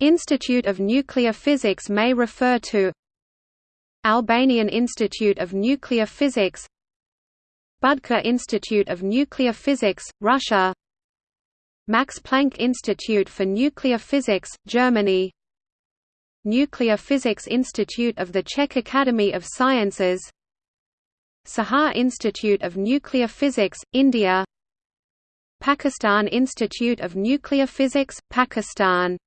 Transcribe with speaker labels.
Speaker 1: Institute of Nuclear Physics may refer to Albanian Institute of Nuclear Physics Budker Institute of Nuclear Physics, Russia Max Planck Institute for Nuclear Physics, Germany Nuclear Physics Institute of the Czech Academy of Sciences Saha Institute of Nuclear Physics, India Pakistan Institute of Nuclear Physics, Pakistan.